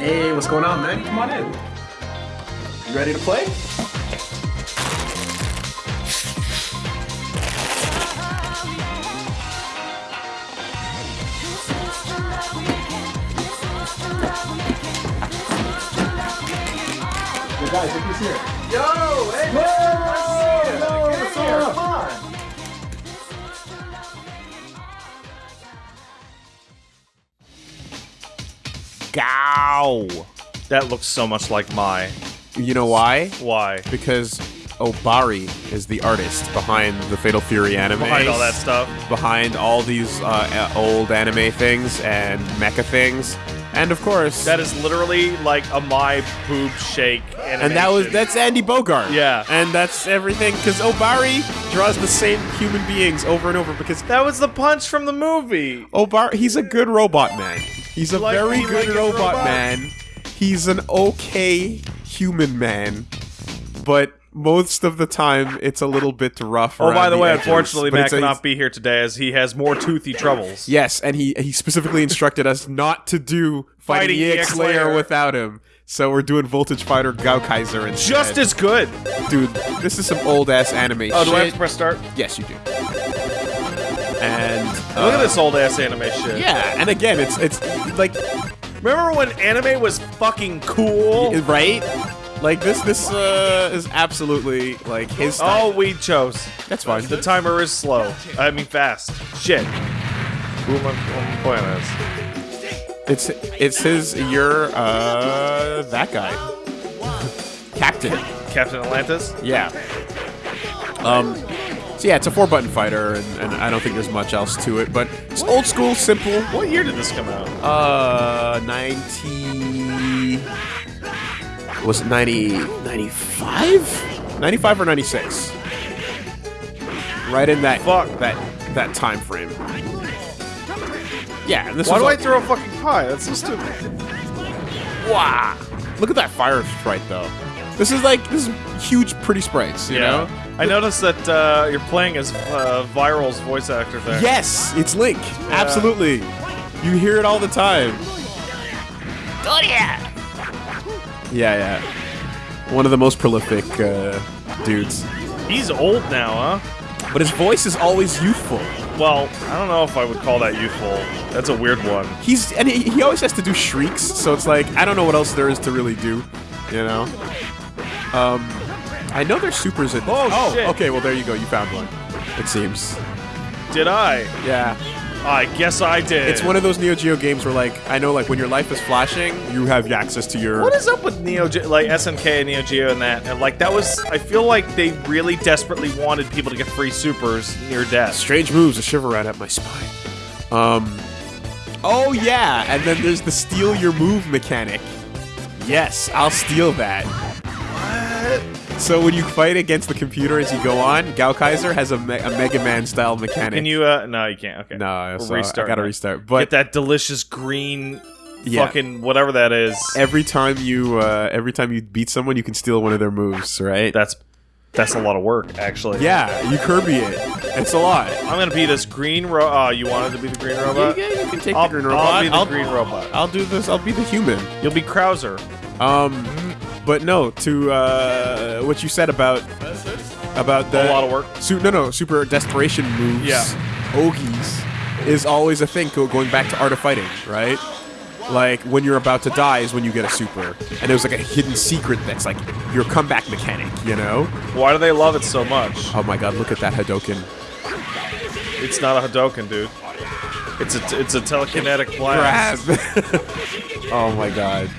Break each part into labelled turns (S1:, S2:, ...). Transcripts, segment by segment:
S1: Hey, what's going on, man? Come on in. You ready to play? Yo, guys, look who's here. Yo, hey, man, nice to see you.
S2: Yo,
S1: Get
S2: what's up? Gow.
S3: That looks so much like my.
S2: You know why?
S3: Why?
S2: Because Obari is the artist behind the Fatal Fury anime.
S3: Behind all that stuff.
S2: Behind all these uh, old anime things and mecha things. And of course,
S3: That is literally like a my boob shake animation.
S2: and that was that's Andy Bogard.
S3: Yeah.
S2: and that's everything because Obari draws the same human beings over and over because
S3: That was the punch from the movie.
S2: Obar, he's a good robot man. He's a
S3: Like-
S2: very good
S3: like his
S2: robot man. He's an okay human man, but most of the time it's a little bit rough.
S3: Oh, by the way,
S2: edges.
S3: unfortunately, Matt cannot be here today as he has more toothy troubles.
S2: Yes, and he he specifically instructed us not to do fighting,
S3: Fighting
S2: EX Layer
S3: Layer.
S2: without him. So we're doing Voltage Fighter Gao Kaiser instead.
S3: Just as good.
S2: dude, this is some old ass anime
S3: Oh, do I have to press start?
S2: yes, you do. And uh,
S3: Look at this old ass anime shit.
S2: Yeah, and again, it's it's like
S3: Remember when anime was fucking cool?
S2: right? Like this this uh, is absolutely like his style.
S3: Oh, we chose.
S2: That's fine.
S3: The timer is slow. I mean, fast. Shit. Who am I, who am I playing as?
S2: It's it's his you're uh that guy. Captain.
S3: Captain Atlantis?
S2: Yeah. Um so yeah, it's a four button fighter and, and I don't think there's much else to it, but it's old school, simple.
S3: What year did this come out?
S2: Uh 90 Was it 90 95? 95 or 96? Right in that
S3: Fuck.
S2: that that time frame. Yeah, and this
S3: Why do I throw a fucking pie? That's so stupid.
S2: Wow. Look at that fire sprite though. This is like this is huge pretty sprites, you know?
S3: I noticed that uh, you're playing as uh, Viral's voice actor there.
S2: Yes, it's Link. Absolutely. You hear it all the time. Oh Yeah, yeah. One of the most prolific uh, dudes.
S3: He's old now, huh?
S2: But his voice is always youthful.
S3: Well, I don't know if I would call that youthful. That's a weird one.
S2: He's and he, he always has to do shrieks, so it's like I don't know what else there is to really do, you know. Um, I know there's supers in. This.
S3: Oh, shit.
S2: okay. Well, there you go. You found one. It seems.
S3: Did I?
S2: Yeah.
S3: I guess I did.
S2: It's one of those Neo Geo games where, like, I know, like, when your life is flashing, you have access to your.
S3: What is up with Neo, Ge- like SNK and Neo Geo and that? And like that was, I feel like they really desperately wanted people to get free supers near death.
S2: strange moves? A shiver ran up my spine. Um. Oh yeah, and then there's the steal your move mechanic. Yes, I'll steal that. So when you fight against the computer as you go on, Gao Kaiser has a, me- a Mega Man style mechanic.
S3: Can you? uh No, you can't. Okay.
S2: No, so I
S3: restart
S2: gotta restart. But
S3: Get that delicious green,
S2: Yeah.
S3: fucking whatever that is.
S2: every time you uh, every time you beat someone, you can steal one of their moves, right?
S3: That's that's a lot of work, actually.
S2: yeah, you Kirby it. It's a lot.
S3: I'm gonna be this green ro. Oh, you wanted to be the green robot?
S2: Yeah, you can take
S3: I'll,
S2: the green robot.
S3: I'll be the
S2: I'll,
S3: green robot.
S2: I'll do this. I'll be the human.
S3: You'll be Krauser.
S2: Um, but no, to uh, what you said about about the
S3: A lot of work.
S2: Su- no, no, super desperation moves.
S3: Yeah.
S2: Ogies is always a thing. Going back to art of fighting, right? Like when you're about to die is when you get a super, and there's like a hidden secret that's like your comeback mechanic. You know?
S3: Why do they love it so much?
S2: Oh my god, look at that Hadoken.
S3: It's not a Hadoken, dude. It's a it's a telekinetic blast.
S2: Oh my god.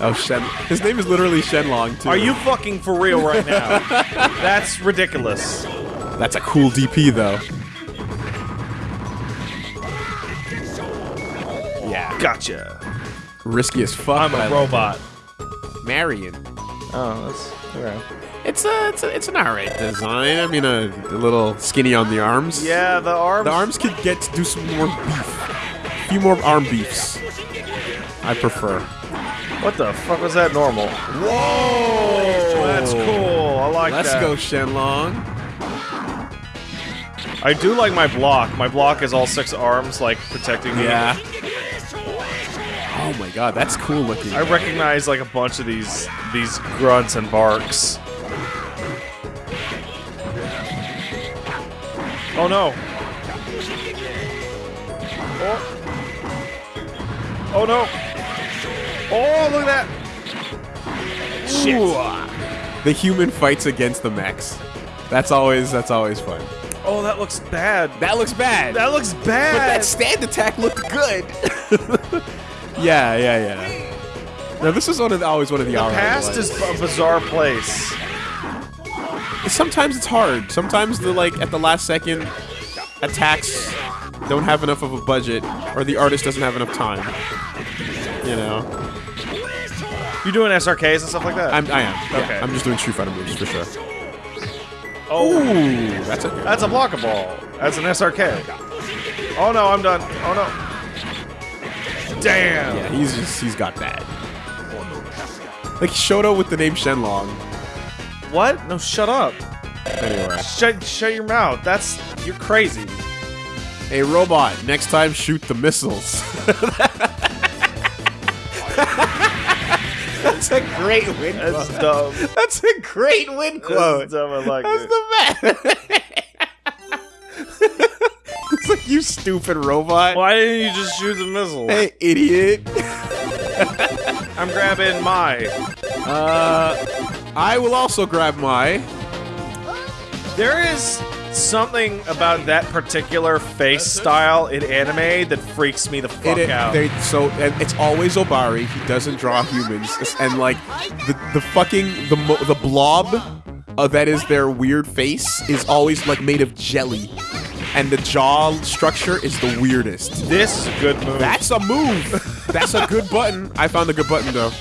S2: Oh Shen. His name is literally Shenlong too.
S3: Are you fucking for real right now? That's ridiculous.
S2: That's a cool DP though. Yeah.
S3: Gotcha.
S2: Risky as fuck.
S3: I'm
S2: a I
S3: a
S2: like
S3: robot.
S2: Marion.
S3: Oh, that's alright.
S2: It's a, it's a, it's an alright design. I mean, a, a little skinny on the arms.
S3: Yeah, the arms.
S2: The arms could get to do some more beef. A few more arm beefs. I prefer.
S3: What the fuck was that normal? Whoa! That's cool. I like that.
S2: Let's go, Shenlong.
S3: I do like my block. My block is all six arms, like protecting me.
S2: Yeah. Oh my god, that's cool looking.
S3: I recognize like a bunch of these these grunts and barks. Oh no. Oh. Oh no. Oh, look at that. Shit.
S2: The human fights against the mechs. That's always that's always fun.
S3: Oh, that looks bad.
S2: That looks bad.
S3: That looks
S2: but
S3: bad.
S2: that stand attack looked good. yeah, yeah, yeah. Now this is one of the, always one of the,
S3: the past
S2: ones.
S3: is a bizarre place.
S2: Sometimes it's hard. Sometimes the like at the last second attacks don't have enough of a budget, or the artist doesn't have enough time. You know,
S3: You doing SRKs and stuff like that?
S2: I'm I am. Yeah,
S3: Okay.
S2: I'm just doing Street Fighter moves for sure.
S3: oh,
S2: Ooh, that's a
S3: that's a block ball. That's an SRK. Oh no, I'm done. Oh no. Damn.
S2: Yeah, he's just he's got that. Like Shoto with the name Shenlong.
S3: What? No, shut up.
S2: Anyway,
S3: Shut shut your mouth. That's you're crazy.
S2: hey robot, next time shoot the missiles. That's a great win
S3: That's
S2: quote.
S3: dumb.
S2: That's a great win quote.
S3: That's dumb. I like
S2: That's
S3: it.
S2: the best. it's like you stupid robot.
S3: Why didn't you just shoot the missile?
S2: Hey, idiot.
S3: I'm grabbing my.
S2: Uh, I will also grab my.
S3: There is something about that particular face style in anime that freaks me the fuck
S2: It,
S3: out.
S2: they, so and it's always Obari. He doesn't draw humans, and like the the fucking the the blob uh, that is their weird face is always like made of jelly, and the jaw structure is the weirdest.
S3: this is a good move.
S2: That's a move. That's a good button. I found a good button though.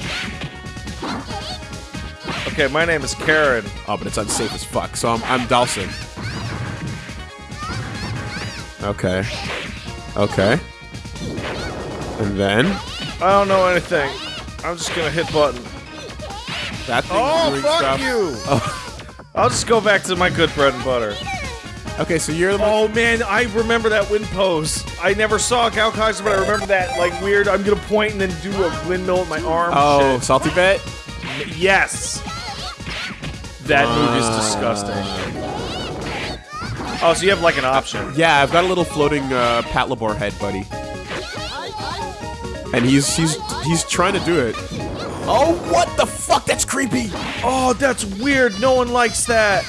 S3: okay, my name is Karen.
S2: Oh, but it's unsafe as fuck. So I'm I'm Dawson. Okay. Okay. And then
S3: I don't know anything. I'm just gonna hit button.
S2: that thing
S3: Oh, fuck you!
S2: Oh.
S3: I'll just go back to my good bread and butter.
S2: Okay, so you're the
S3: Oh man, I remember that wind pose. I never saw Gaokaiser, but I remember that like weird. I'm gonna point and then do a windmill with my arm.
S2: Oh,
S3: shit.
S2: salty bet.
S3: yes. That move is ah. disgusting. Oh, so you have like an option.
S2: Yeah, I've got a little floating uh, Patlabor head, buddy. And he's he's he's trying to do it. Oh, what the fuck? That's creepy.
S3: Oh, that's weird. No one likes that.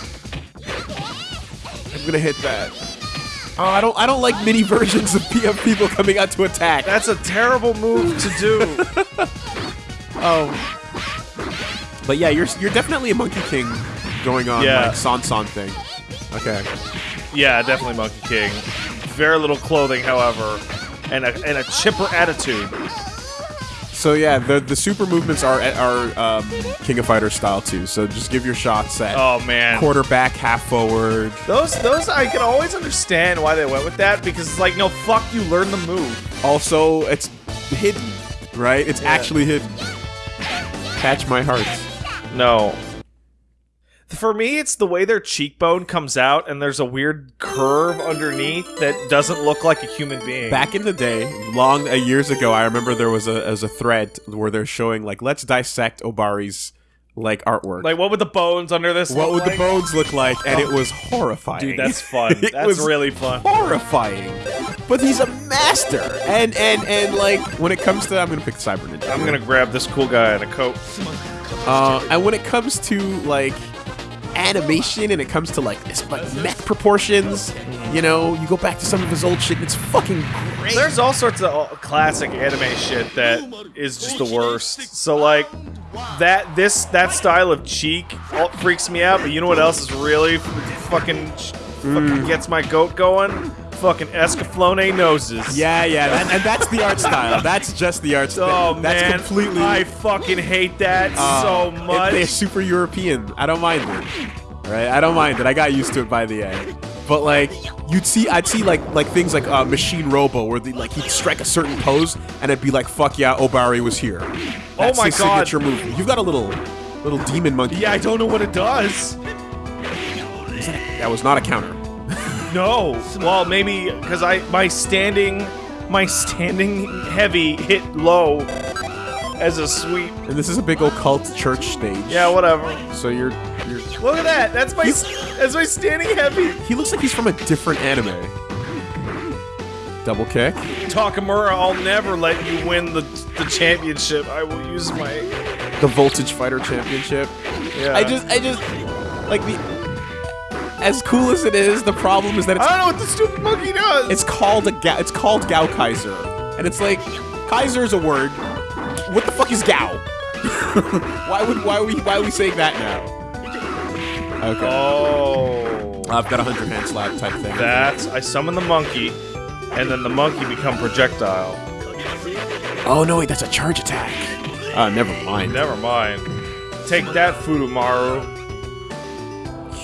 S2: I'm gonna hit that. Oh, I don't I don't like mini versions of, P- of people coming out to attack.
S3: That's a terrible move to do.
S2: Oh. But yeah, you're you're definitely a Monkey King going on
S3: Yeah.
S2: like San San thing. Okay.
S3: Yeah, definitely Monkey King. Very little clothing, however, and a and a chipper attitude.
S2: So yeah, the the super movements are are um, King of Fighters style too. So just give your shots at
S3: Oh man.
S2: quarterback, half forward.
S3: Those those I can always understand why they went with that because it's like no fuck you learn the move.
S2: Also, it's hidden, right? It's actually hidden. Catch my heart.
S3: No. For me, it's the way their cheekbone comes out and there's a weird curve underneath that doesn't look like a human being.
S2: Back in the day, long uh, years ago, I remember there was a as a thread where they're showing like let's dissect Obari's like artwork.
S3: like what would the bones under this
S2: what would the bones look like? And it was horrifying.
S3: Dude, that's fun.
S2: It
S3: That's
S2: was
S3: really fun.
S2: horrifying. But he's a master. And and and like when it comes to I'm gonna pick Cyber Ninja.
S3: I'm gonna grab this cool guy in a coat.
S2: Uh, and when it comes to like animation and it comes to like this like mech proportions, you know, you go back to some of his old shit and it's fucking great.
S3: There's all sorts of uh, classic anime shit that is just the worst. So like that this that style of cheek freaks me out. But you know what else is really fucking fucking gets my goat going? Fucking Escaflowne noses.
S2: yeah, yeah, that, and that's the art style. That's just the art style.
S3: Oh
S2: that's
S3: man,
S2: completely
S3: I fucking hate that
S2: uh,
S3: so much.
S2: They're super European. I don't mind it. Right? I don't mind it. I got used to it by the end. But like you'd see, I'd see like like things like uh, Machine Robo, where they, like he'd strike a certain pose, and it'd be like, "Fuck yeah, Obari was here." That's
S3: Oh my
S2: his
S3: God.
S2: signature move. You've got a little little demon monkey.
S3: yeah, I don't know what it does.
S2: that was not a counter.
S3: No. Well, maybe because I my standing my standing heavy hit low as a sweep.
S2: And this is a big occult church stage.
S3: Yeah, whatever.
S2: So you're you're
S3: Look at that. That's my that's my standing heavy.
S2: he looks like he's from a different anime. Double kick.
S3: Takamura, I'll never let you win the the championship. I will use my
S2: The Voltage Fighter Championship.
S3: yeah.
S2: I just I just like the as cool as it is, the problem is that it's-
S3: I
S2: it's
S3: don't know what the stupid monkey does.
S2: it's called a ga- it's called Gao Kaiser. And it's like Kaiser is a word. What the fuck is Gao? why would why are we why are we saying that now? Okay.
S3: oh.
S2: I've got a hundred hand slap type thing.
S3: That's I summon the monkey, and then the monkey become projectile.
S2: Oh no, wait, that's a charge attack. Uh, never mind.
S3: Never mind. Take that, Furumaru.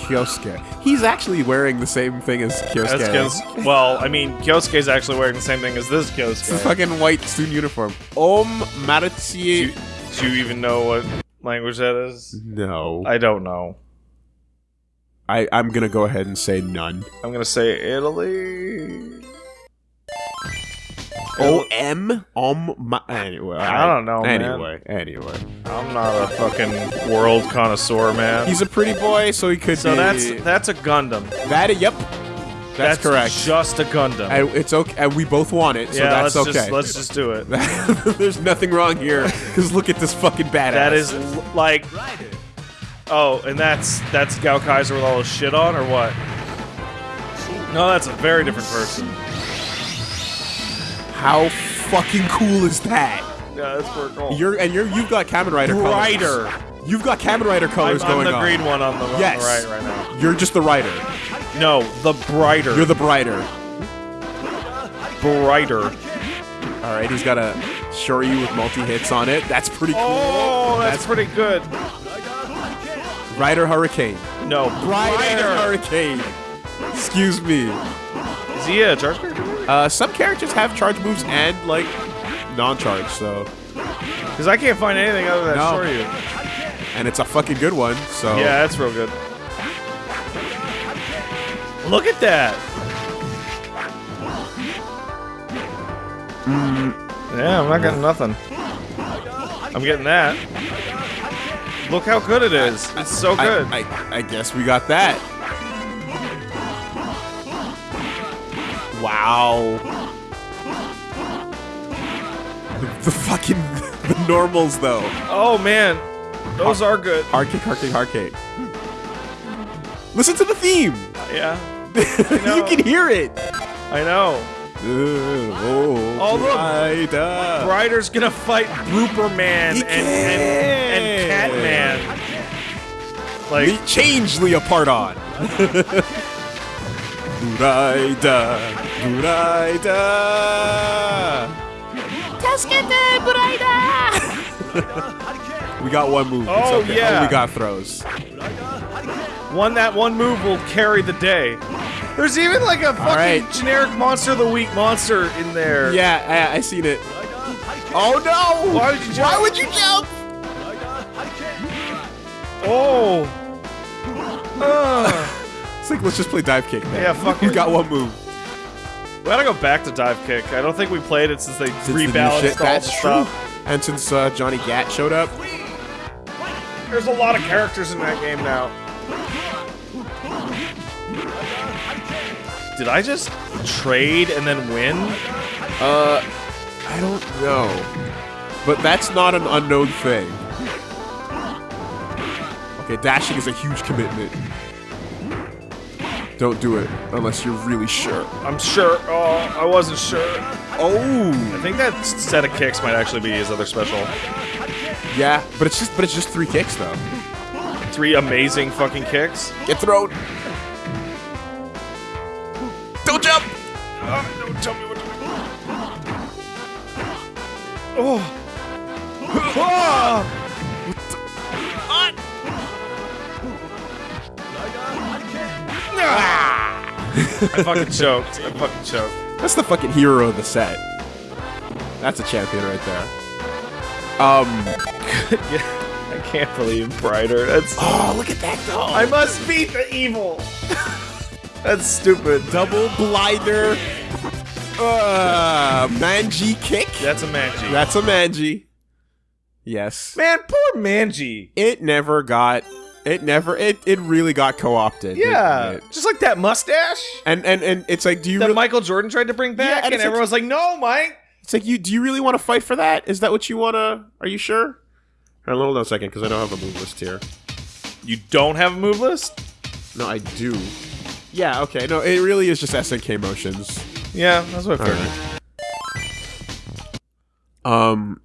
S2: Kyosuke. He's actually wearing the same thing as Kyosuke.
S3: That's Kyos- well, I mean, Kyosuke's actually wearing the same thing as this
S2: It's a fucking white student uniform. Om
S3: Do do you even know what language that is?
S2: No.
S3: I don't know.
S2: I, I'm gonna go ahead and say none.
S3: I'm gonna say Italy.
S2: O M Om My, anyway.
S3: I don't know, man.
S2: Anyway, anyway.
S3: I'm not a fucking world connoisseur, man.
S2: He's a pretty boy, so he could
S3: so
S2: be.
S3: that's that's a Gundam.
S2: that. Yep. That's, correct.
S3: Just a Gundam.
S2: and it's okay. And we both want it, so
S3: yeah,
S2: that's
S3: let's
S2: okay.
S3: just let's just do it.
S2: There's nothing wrong here, because look at this fucking badass.
S3: That is like. Oh, and that's that's Gao Kaiser with all his shit on, or what? No, that's a very different person.
S2: How fucking cool is that?
S3: Yeah, that's pretty cool.
S2: You're and you're you've got Kamen Rider
S3: Brighter.
S2: colors. You've got Kamen Rider
S3: I'm,
S2: colors
S3: I'm
S2: going
S3: the
S2: on.
S3: green one on the, on the
S2: Yes.
S3: right right now.
S2: You're just the writer.
S3: No, the brighter.
S2: You're the brighter.
S3: brighter.
S2: All right, he's got a Shoryu with multi hits on it. That's pretty cool.
S3: Oh, that's, pretty good.
S2: Rider Hurricane.
S3: No,
S2: Rider
S3: brighter.
S2: Hurricane. Excuse me.
S3: Is he a charge?
S2: Uh, some characters have charge moves and like non-charge, so
S3: Because I can't find anything other than
S2: No.
S3: Shoryu.
S2: and it's a fucking good one. So
S3: Yeah, that's real good. Look at that. Yeah, I'm not getting nothing. I'm getting that. Look how good it is. It's so
S2: I,
S3: good.
S2: I, I guess we got that. Wow. The, fucking the normals though.
S3: oh man, those are good.
S2: Hard kick, hard kick, hard kick. Listen to the theme.
S3: Yeah,
S2: you can hear it.
S3: I know.
S2: oh,
S3: Oh, look. Ryder's gonna fight Brooper Man
S2: He
S3: and, and, and. Catman. Like,
S2: Le- change Leopardon. Buraida, Buraida. we got one move.
S3: Oh,
S2: okay.
S3: yeah.
S2: we got throws.
S3: one that one move will carry the day. There's even like a fucking
S2: right.
S3: generic monster of the week monster in there.
S2: Yeah, I, I seen it. Oh no!
S3: Why would you jump?
S2: Why would you jump?
S3: Oh. Uh,
S2: It's like let's just play dive kick. Man.
S3: Yeah, fuck
S2: We
S3: it.
S2: got one move.
S3: We gotta go back to dive kick. I don't think we played it since they
S2: Since the
S3: rebalanced
S2: shit,
S3: all
S2: That's
S3: the
S2: true.
S3: stuff.
S2: And since uh, Johnny Gat showed up,
S3: There's a lot of characters in that game now. Did I just trade and then win?
S2: uh, I don't know, but that's not an unknown thing. Okay, dashing is a huge commitment. Don't do it unless you're really sure.
S3: I'm sure. Oh, I wasn't sure.
S2: Oh,
S3: I think that set of kicks might actually be his other special.
S2: yeah, but it's just but it's just three kicks though.
S3: Three amazing fucking kicks.
S2: Get thrown. Don't jump.
S3: Oh, don't tell me what to do. Oh. Ah! I fucking choked. I fucking choked.
S2: That's the fucking hero of the set. That's a champion right there. Um.
S3: Yeah, I can't believe Brighter. That's.
S2: Oh, look at that though.
S3: I must beat the evil. That's stupid.
S2: double blinder. Uh, Manji kick.
S3: That's a Manji.
S2: That's a Manji. Yes.
S3: Man, poor Manji.
S2: It never got. It never. It it really got co-opted.
S3: Yeah,
S2: it?
S3: just like that mustache
S2: And and and it's like, do you?
S3: that
S2: Really,
S3: Michael Jordan tried to bring back,
S2: and
S3: and,
S2: like-
S3: everyone's like, "No, Mike."
S2: it's like you. Do you really want to fight for that? Is that what you want to? Are you sure? Hold on a second, because I don't have a move list here.
S3: You don't have a move list?
S2: No, I do. Yeah. Okay. No, it really is just SNK motions.
S3: Yeah, that's what I figured.
S2: Um.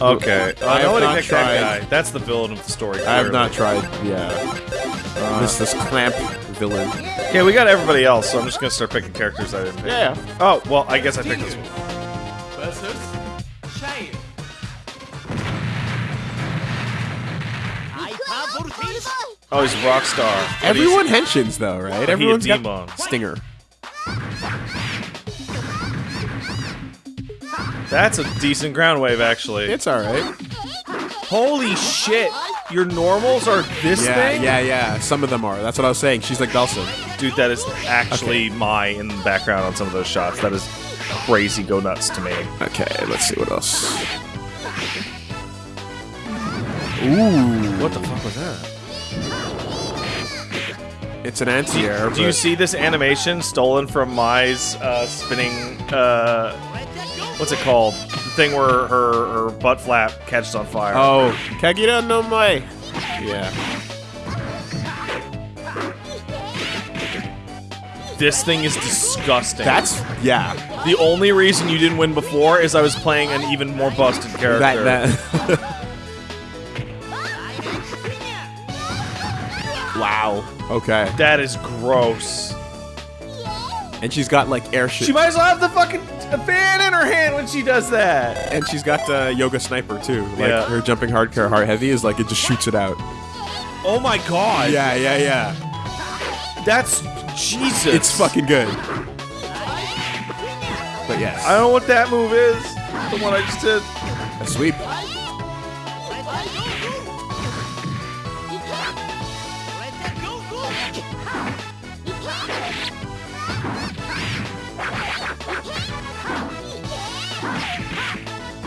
S2: Okay.
S3: Okay,
S2: I have not
S3: picked
S2: tried-
S3: that guy. That's the villain of the story.
S2: I have not tried. Yeah.
S3: Uh,
S2: this this clamp villain.
S3: Okay, we got everybody else, so I'm just gonna start picking characters I didn't pick.
S2: Yeah.
S3: Oh, well, I guess I picked this one.
S1: Versus Shane.
S3: Oh, he's a rock star.
S2: Everyone henshins though, right?
S3: he a
S2: Everyone's got stinger.
S3: That's a decent ground wave, actually.
S2: It's all right.
S3: Holy shit! Your normals are this
S2: Yeah,
S3: thing?
S2: yeah, yeah. Some of them are. That's what I was saying. She's like Dawson.
S3: Dude, that is actually my in the background on some of those shots. That is crazy go nuts to me.
S2: Okay, let's see what else. Ooh,
S3: What the fuck was that?
S2: it's an anti-air.
S3: Do you see this animation stolen from Mai's uh, spinning? Uh, what's it called? The thing where her her butt flap catches on fire.
S2: Oh, Kagerou no Mai. Yeah.
S3: This thing is disgusting.
S2: That's yeah.
S3: the only reason you didn't win before is I was playing an even more busted character.
S2: That that. wow. Okay.
S3: that is gross.
S2: And she's got like airship.
S3: She might as well have the fucking fan in her hand when she does that.
S2: and she's got uh, yoga sniper too. Like
S3: Yeah.
S2: her jumping hard, hardcore hard heavy is like it just shoots it out.
S3: Oh my god.
S2: Yeah, yeah, yeah.
S3: That's Jesus.
S2: It's fucking good. But yes,
S3: I don't know what that move is. The one I just did.
S2: a sweep.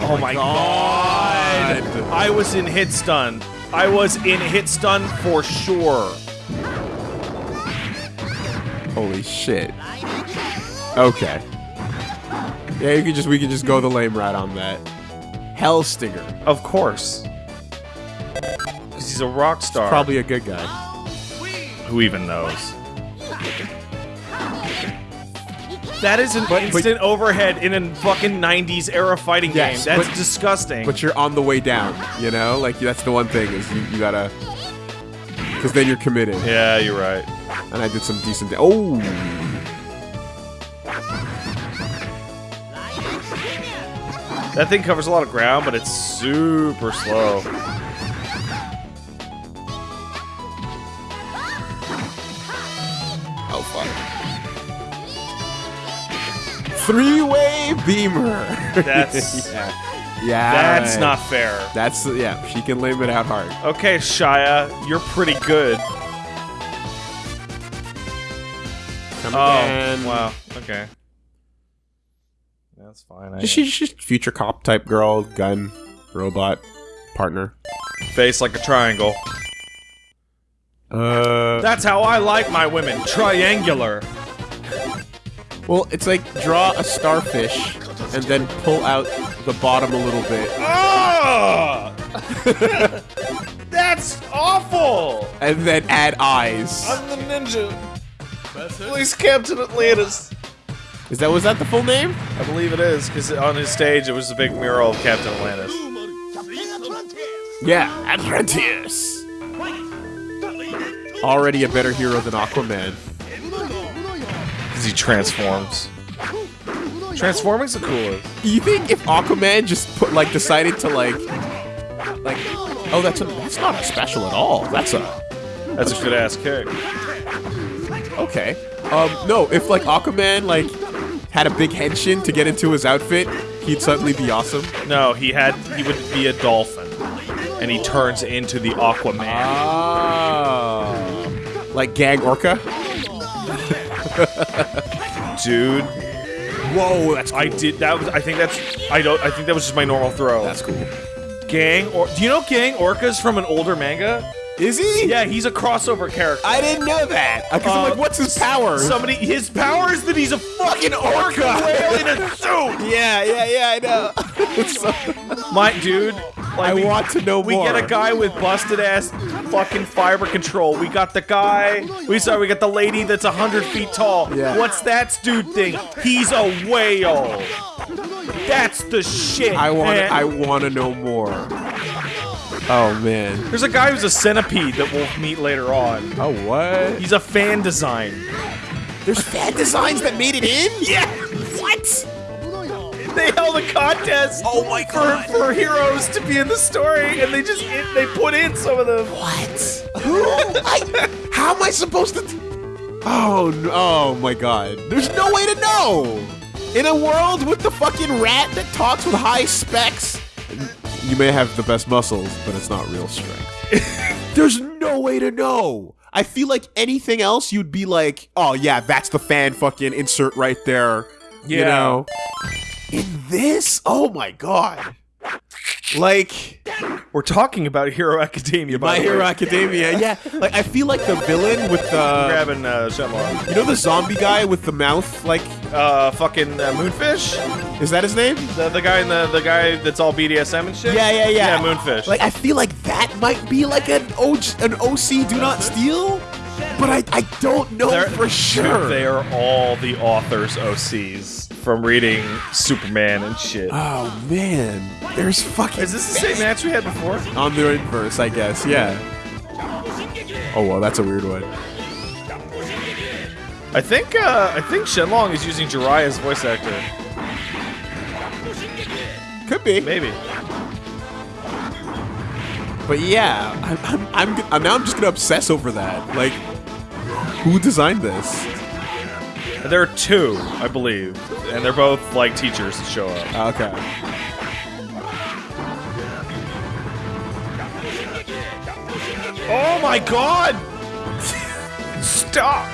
S3: Oh my god.
S2: God.
S3: I was in hit stun. I was in hit stun for sure.
S2: Holy shit. Okay. Yeah, you could just we could just go the lame route on that. Hellstinger.
S3: Of course. 'Cause he's a rock star.
S2: Probably a good guy.
S3: Who even knows? That is an
S2: but-
S3: instant overhead in a fucking 90s era fighting
S2: Yes,
S3: game. That's
S2: but-
S3: disgusting.
S2: But you're on the way down, you know? Like that's the one thing is you, you gotta because then you're committed.
S3: yeah, you're right.
S2: And I did some decent. Oh,
S3: That thing covers a lot of ground, but it's super slow.
S2: Three-way beamer.
S3: That's-
S2: yeah. Yeah.
S3: That's not fair.
S2: That's yeah. She can lame it out hard.
S3: Okay, Shia, you're pretty good.
S2: Come
S3: Oh,
S2: again.
S3: wow. Okay. That's fine. I
S2: She's just future cop type girl, gun, robot, partner.
S3: face like a triangle.
S2: Uh,
S3: That's how I like my women. Triangular.
S2: Well, it's like draw a starfish and then pull out the bottom a little bit,
S3: Ah! That's awful.
S2: and then add eyes.
S3: I'm the ninja. Police Captain Atlantis.
S2: Is that was that the full name?
S3: I believe it is, because on his stage it was a big mural of Captain Atlantis.
S2: Yeah, Atlantis. Already a better hero than Aquaman.
S3: Because he transforms. Transforming's the coolest.
S2: You think if Aquaman just put like decided to like, like, oh that's a, that's not a special at all. That's a
S3: That's a good ass kick.
S2: Okay. Um, no, if like Aquaman like had a big henshin to get into his outfit, he'd suddenly be awesome.
S3: No, he had he would be a dolphin, and he turns into the Aquaman.
S2: Oh. Like Gang Orca?
S3: Dude,
S2: Whoa, that's cool.
S3: I did that was I think that's I don't I think that was just my normal throw.
S2: That's cool.
S3: Gang or do you know Gang Orca's from an older manga?
S2: Is he?
S3: Yeah, he's a crossover character.
S2: I didn't know that. Because I'm
S3: Uh,
S2: like, what's his power?
S3: Somebody his power is that he's a fucking orca whale in a suit.
S2: yeah, yeah, yeah, I know. So-
S3: My dude, like
S2: I
S3: we-
S2: want to know
S3: We
S2: more.
S3: We get a guy with busted ass fucking fiber control. We got the guy. We sorry, we got the lady that's a hundred feet tall.
S2: Yeah.
S3: What's that dude thing? He's a whale. That's the shit.
S2: I want.
S3: man.
S2: I want to know more. Oh man.
S3: There's a guy who's a centipede that we'll meet later on.
S2: Oh what?
S3: He's a fan design.
S2: There's fan designs that made it in.
S3: Yeah. What? They held a contest.
S2: Oh my
S3: for,
S2: God.
S3: for heroes to be in the story, and they just they put in some of them.
S2: What? Who? I, how am I supposed to? Oh no! Oh my god! There's no way to know. In a world with the fucking rat that talks with high specs, you may have the best muscles, but it's not real strength. There's no way to know. I feel like anything else, you'd be like, oh yeah, that's the fan fucking insert right there. You know. In this, oh my god. Like
S3: We're talking about Hero Academia. By
S2: Hero. Academia, yeah. Like I feel like the villain with the
S3: grabbing uh,
S2: you know the zombie guy with the mouth, like
S3: Uh, fucking uh, Moonfish.
S2: is that his name?
S3: The, the guy in the the guy that's all BDSM and shit.
S2: Yeah, yeah, yeah.
S3: Yeah, Moonfish.
S2: Like I feel like that might be like an OG, an OC do not steal, but I I don't know
S3: They're-
S2: for sure.
S3: They are all the authors OCs from reading Superman and shit.
S2: Oh man, there's fucking.
S3: Is this the same match we had before?
S2: on the inverse? I guess, yeah. Oh well, that's a weird one.
S3: I think uh, I think Shenlong is using Jiraiya's voice actor.
S2: Could be,
S3: Maybe.
S2: but yeah, I'm I'm, I'm, g- I'm now I'm just gonna obsess over that. Like, who designed this?
S3: There are two, I believe, and they're both like teachers that show up.
S2: Okay.
S3: Oh my god! Stop!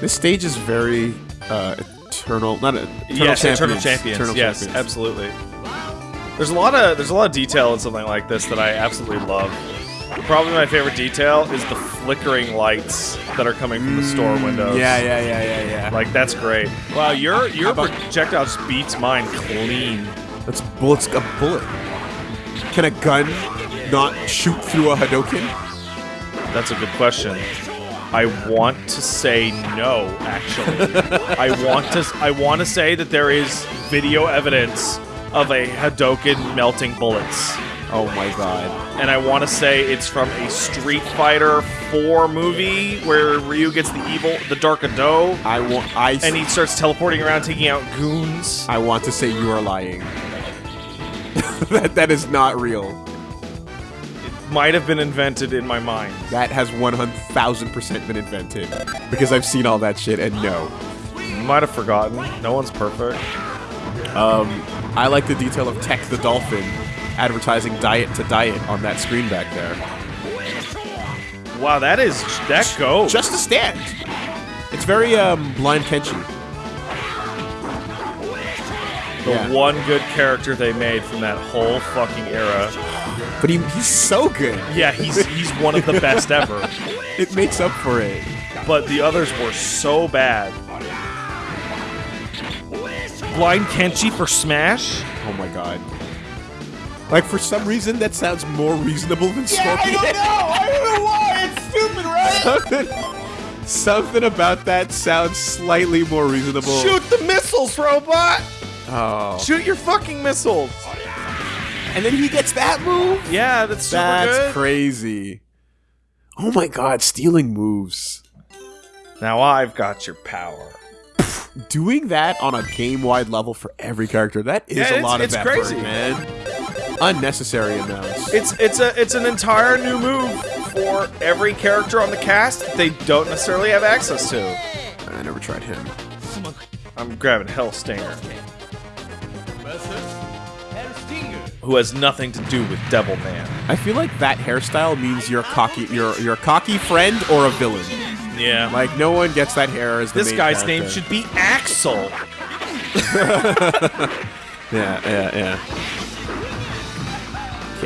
S2: This stage is very uh, eternal. Not a, eternal
S3: yes,
S2: champions.
S3: Eternal Champions.
S2: Eternal
S3: yes,
S2: Champions.
S3: absolutely. There's a lot of there's a lot of detail in something like this that I absolutely love. Probably my favorite detail is the flickering lights that are coming from the store windows.
S2: Mm, Yeah, yeah, yeah, yeah, yeah.
S3: Like that's great. Wow, your your
S2: about-
S3: projectile just beats mine clean.
S2: Let's bullets a bullet. Can a gun not shoot through a Hadoken?
S3: That's a good question. I want to say no, actually. I want to I want to say that there is video evidence of a Hadoken melting bullets.
S2: Oh my god.
S3: And I want to say it's from a Street Fighter 4 movie where Ryu gets the evil, the Dark Hado,
S2: I want. I.
S3: and he starts teleporting around taking out goons.
S2: I want to say you are lying. that that is not real.
S3: It might have been invented in my mind.
S2: That has one hundred thousand percent been invented because I've seen all that shit and no.
S3: You Might have forgotten. No one's perfect.
S2: Um, I like the detail of Ecco the Dolphin advertising diet to diet on that screen back there.
S3: Wow, that is that goes.
S2: Just a stand. It's very um blind Kenshi.
S3: the
S2: yeah.
S3: one good character they made from that whole fucking era.
S2: But he, he's so good.
S3: Yeah, he's he's one of the best ever.
S2: It makes up for it.
S3: But the others were so bad. Blind Kenshi for Smash?
S2: Oh my god. Like for some reason that sounds more reasonable than Scorpion.
S3: I don't know. I don't know why. It's stupid, right?
S2: something, something about that sounds slightly more reasonable.
S3: Shoot the missiles, robot!
S2: Oh.
S3: Shoot your fucking missiles!
S2: And then he gets that move?
S3: Yeah, that's super
S2: That's
S3: good.
S2: crazy. Oh my god, stealing moves.
S3: now I've got your power.
S2: Doing that on a game-wide level for every character, that is
S3: Yeah,
S2: a lot of
S3: it's
S2: effort,
S3: crazy.
S2: man. Unnecessary amounts.
S3: It's it's a it's an entire new move for every character on the cast that they don't necessarily have access to.
S2: I never tried him.
S3: I'm grabbing Hellstinger. Who has nothing to do with Devilman.
S2: I feel like that hairstyle means you're cocky you're you're a cocky friend or a villain.
S3: Yeah.
S2: Like no one gets that hair as the
S3: this guy's name should be Axel.
S2: Yeah, yeah, yeah.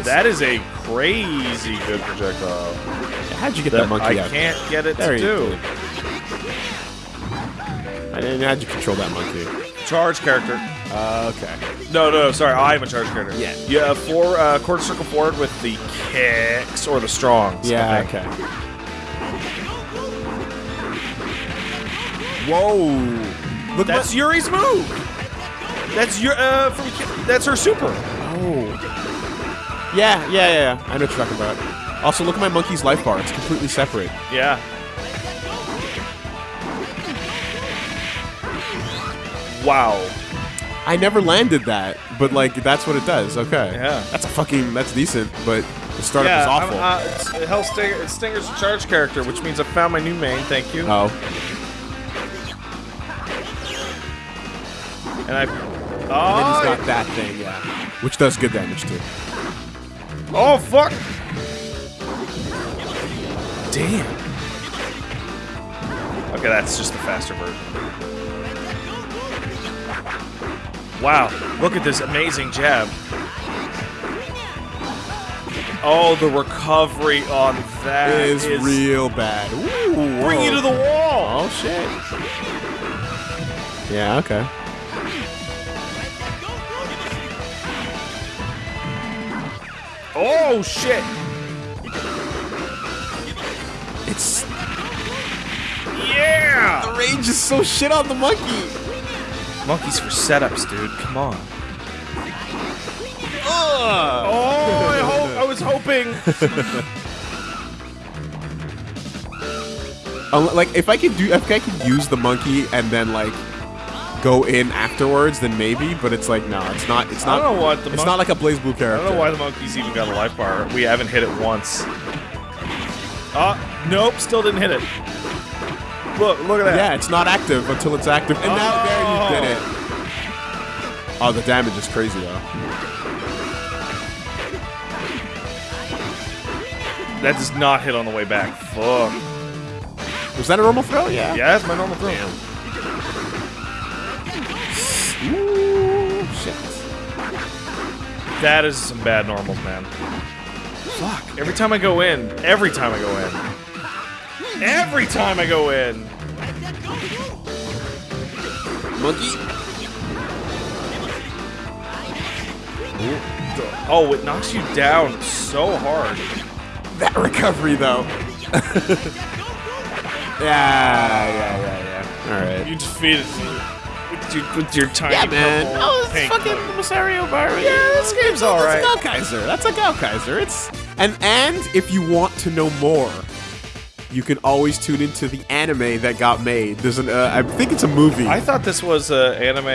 S3: That is a crazy good projectile.
S2: How'd you get
S3: That
S2: that monkey
S3: I
S2: out?
S3: can't get it
S2: There
S3: to do.
S2: I didn't. How'd you control that monkey?
S3: Charge character.
S2: Uh, okay.
S3: No, no, sorry. I'm a charge character.
S2: Yeah.
S3: You have four uh, quarter circle forward with the kicks or the strongs.
S2: Yeah. Okay. Whoa! Look
S3: That's Yuri's move. That's your uh from that's her super.
S2: Yeah, yeah, yeah, yeah. I know what you're talking about. Also, look at my monkey's life bar. It's completely separate.
S3: Yeah. Wow.
S2: I never landed that, but like that's what it does. Okay.
S3: Yeah.
S2: That's a fucking. That's decent, but the startup
S3: yeah,
S2: is awful.
S3: I'm, uh, it's, Hell Stinger, it's Stinger's charge character, which means I found my new main. Thank you.
S2: oh.
S3: And I.
S2: And then
S3: Oh,
S2: he's got that thing, yeah, which does good damage too.
S3: Oh fuck! Damn. Okay, that's just the faster version. Wow, look at this amazing jab. Oh, the recovery on that
S2: is
S3: is
S2: real bad. Ooh,
S3: bring you to the wall.
S2: Oh shit. Yeah. Okay.
S3: Oh shit!
S2: It's
S3: Yeah!
S2: the range is so shit on the monkey.
S3: Monkeys for setups, dude. Come on.
S2: Ugh.
S3: Oh, I hope I was hoping.
S2: Uh, like if I could do, if I could use the monkey and then like go in afterwards, then maybe. But it's like no, it's not. It's not.
S3: I don't know what the
S2: It's not like a BlazBlue character.
S3: I don't know why the monkeys even got a life bar. We haven't hit it once. Uh, nope, still didn't hit it. Look, look at that.
S2: Yeah, it's not active until it's active, and now there
S3: Oh.
S2: you did it. Oh, the damage is crazy though.
S3: That does not hit on the way back. Fuck.
S2: Was that a normal throw? Yeah.
S3: Yeah, that's my normal throw.
S2: Ooh,
S3: That is some bad normals, man. Fuck. Every time I go in, every time I go in. Every time I go in.
S2: Monkey.
S3: Oh, it knocks you down so hard.
S2: That recovery though. yeah, yeah, yeah, yeah. All right.
S3: You defeated me with your, with your tiny
S2: Yeah, man.
S3: purple
S2: Oh, it's
S3: pink
S2: fucking
S3: cloak.
S2: Masario Barry.
S3: Yeah, this game's alright.
S2: That's a Gaukkaiser. That's a Gaukkaiser. It's and and if you want to know more, you can always tune into the anime that got made. There's an uh, I think it's a movie.
S3: I thought this was an anime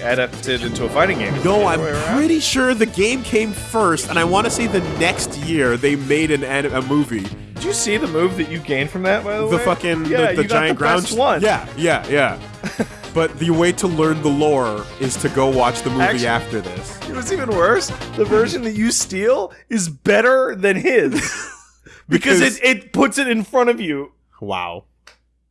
S3: adapted into a fighting game.
S2: no, I'm
S3: other around?
S2: pretty sure the game came first, and I want to say the next year they made an anim- a movie.
S3: Did you see the move that you gained from that? By the,
S2: The
S3: way,
S2: fucking
S3: yeah,
S2: the, the
S3: you got
S2: giant
S3: the
S2: ground
S3: best one.
S2: Yeah, yeah, yeah. but the way to learn the lore is to go watch the movie
S3: Actually-
S2: after this.
S3: It was even worse. The version that you steal is better than his because,
S2: Because-
S3: it, it puts it in front of you.
S2: Wow.